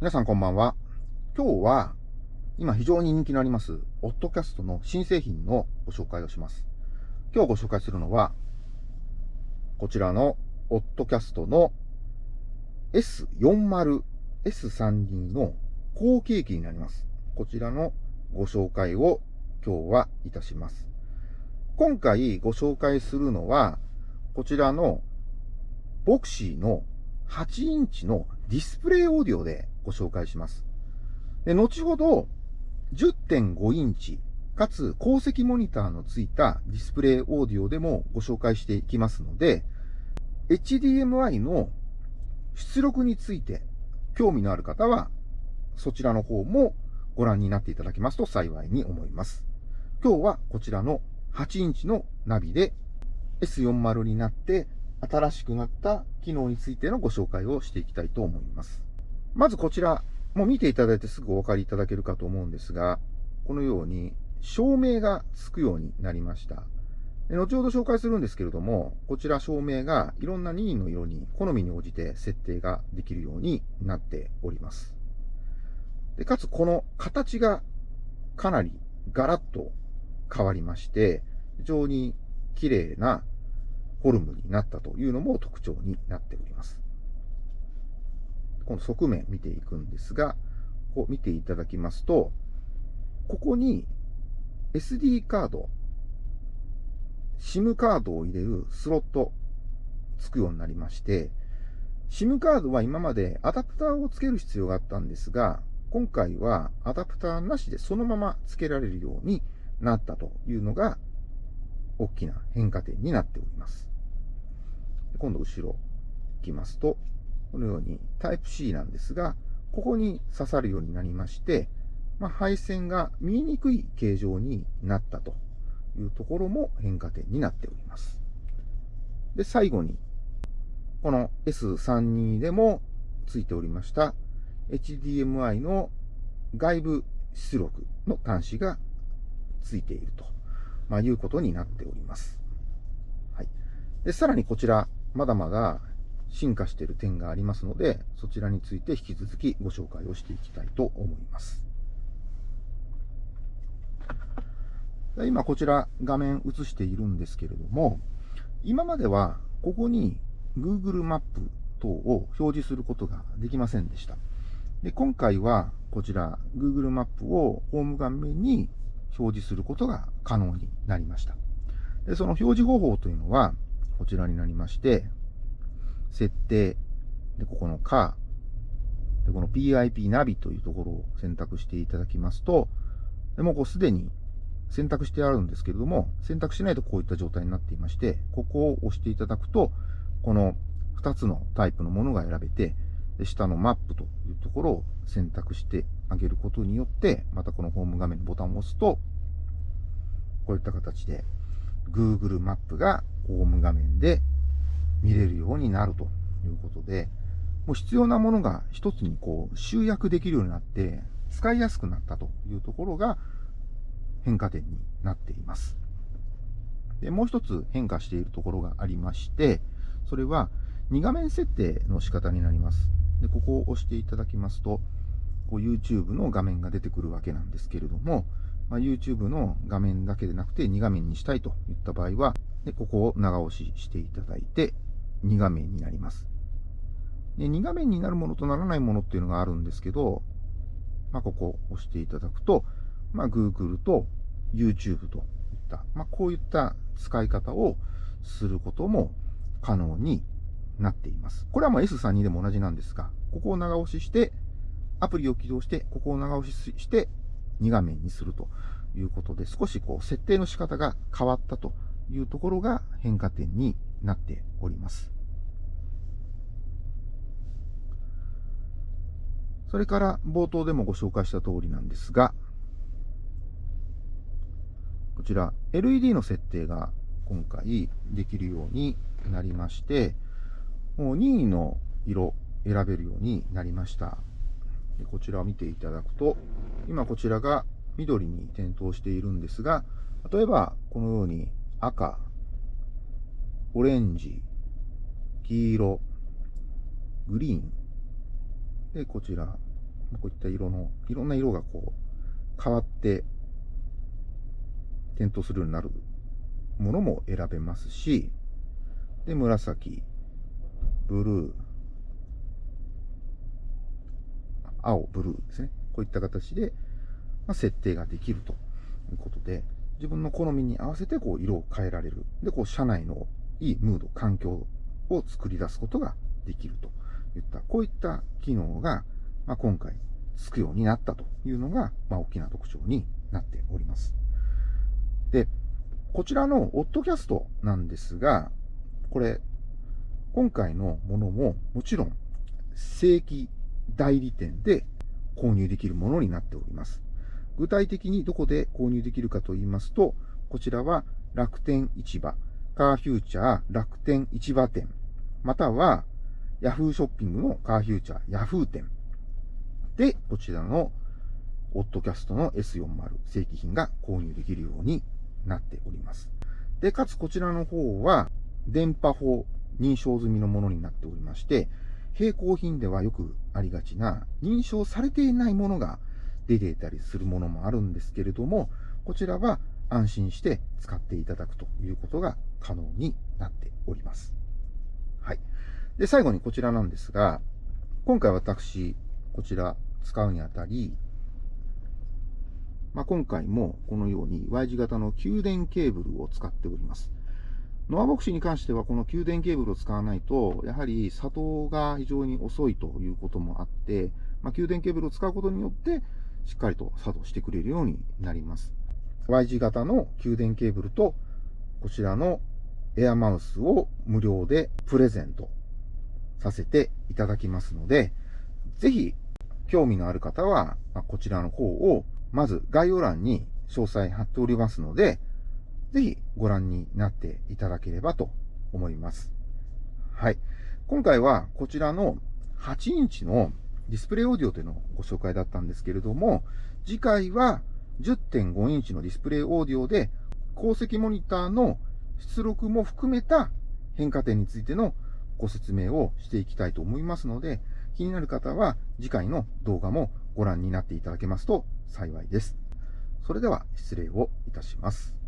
皆さんこんばんは。今日は、今非常に人気のあります、オットキャストの新製品のご紹介をします。今日ご紹介するのは、こちらのオットキャストの S40、S32 の後継機になります。こちらのご紹介を今日はいたします。今回ご紹介するのは、こちらのボクシーの8インチのディスプレイオーディオでご紹介します。で、後ほど10.5インチ、かつ高積モニターのついたディスプレイオーディオでもご紹介していきますので、HDMI の出力について興味のある方は、そちらの方もご覧になっていただけますと幸いに思います。今日はこちらの8インチのナビで S40 になって新しくなった機能についてのご紹介をしていきたいと思います。まずこちら、もう見ていただいてすぐお分かりいただけるかと思うんですが、このように照明がつくようになりました。後ほど紹介するんですけれども、こちら照明がいろんな任意の色に好みに応じて設定ができるようになっております。でかつこの形がかなりガラッと変わりまして、非常に綺麗なフォルムになったというのも特徴になっております。この側面見ていくんですが、こう見ていただきますと、ここに SD カード、SIM カードを入れるスロットつくようになりまして、SIM カードは今までアダプターをつける必要があったんですが、今回はアダプターなしでそのまま付けられるようになったというのが大きな変化点になっております。今度後ろ行きますと、このようにタイプ C なんですが、ここに刺さるようになりまして、まあ、配線が見えにくい形状になったというところも変化点になっております。で、最後に、この S32 でもついておりました HDMI の外部出力の端子がついていると、まあ、いうことになっております。はい。で、さらにこちら、まだまだ進化している点がありますので、そちらについて引き続きご紹介をしていきたいと思います。今こちら画面映しているんですけれども、今まではここに Google マップ等を表示することができませんでした。で今回はこちら Google マップをホーム画面に表示することが可能になりました。でその表示方法というのはこちらになりまして、設定、で、ここのカー、で、この PIP ナビというところを選択していただきますと、でもこうすでに選択してあるんですけれども、選択しないとこういった状態になっていまして、ここを押していただくと、この2つのタイプのものが選べて、で下のマップというところを選択してあげることによって、またこのホーム画面のボタンを押すと、こういった形で Google マップがホーム画面で見れるようになるということで、もう必要なものが一つにこう集約できるようになって、使いやすくなったというところが変化点になっています。で、もう一つ変化しているところがありまして、それは2画面設定の仕方になります。で、ここを押していただきますと、こう YouTube の画面が出てくるわけなんですけれども、まあ、YouTube の画面だけでなくて2画面にしたいといった場合は、でここを長押ししていただいて、2画面になります。で2画面になるものとならないものっていうのがあるんですけど、まあ、ここを押していただくと、まあ、Google と YouTube といった、まあ、こういった使い方をすることも可能になっています。これはま S32 でも同じなんですが、ここを長押しして、アプリを起動して、ここを長押しして、2画面にするということで、少しこう、設定の仕方が変わったというところが変化点になっております。それから冒頭でもご紹介した通りなんですが、こちら LED の設定が今回できるようになりまして、もう任意の色選べるようになりました。でこちらを見ていただくと、今こちらが緑に点灯しているんですが、例えばこのように赤、オレンジ、黄色、グリーン、で、こちら、こういった色の、いろんな色がこう、変わって点灯するようになるものも選べますし、で、紫、ブルー、青、ブルーですね。こういった形で、まあ、設定ができるということで、自分の好みに合わせてこう色を変えられる。で、こう車内のいいムード、環境を作り出すことができるといった、こういった機能が、まあ、今回つくようになったというのが、まあ、大きな特徴になっております。で、こちらのオッドキャストなんですが、これ、今回のものももちろん正規代理店で購入できるものになっております。具体的にどこで購入できるかと言いますと、こちらは楽天市場、カーフューチャー楽天市場店、または Yahoo ショッピングのカーフューチャー Yahoo 店で、こちらのオッドキャストの S40 正規品が購入できるようになっております。で、かつこちらの方は電波法認証済みのものになっておりまして、並行品ではよくありがちな認証されていないものが出ていたりするものもあるんですけれども、こちらは安心して使っていただくということが可能になっております。はい。で、最後にこちらなんですが、今回私、こちら使うにあたり、まあ、今回もこのように Y 字型の給電ケーブルを使っております。ノアボクシに関してはこの給電ケーブルを使わないと、やはり作動が非常に遅いということもあって、まあ、給電ケーブルを使うことによって、しっかりと作動してくれるようになります。Y 字型の給電ケーブルと、こちらのエアマウスを無料でプレゼントさせていただきますので、ぜひ興味のある方は、こちらの方を、まず概要欄に詳細貼っておりますので、ぜひご覧になっていただければと思います。はい。今回はこちらの8インチのディスプレイオーディオというのをご紹介だったんですけれども、次回は10.5インチのディスプレイオーディオで、鉱石モニターの出力も含めた変化点についてのご説明をしていきたいと思いますので、気になる方は次回の動画もご覧になっていただけますと幸いです。それでは失礼をいたします。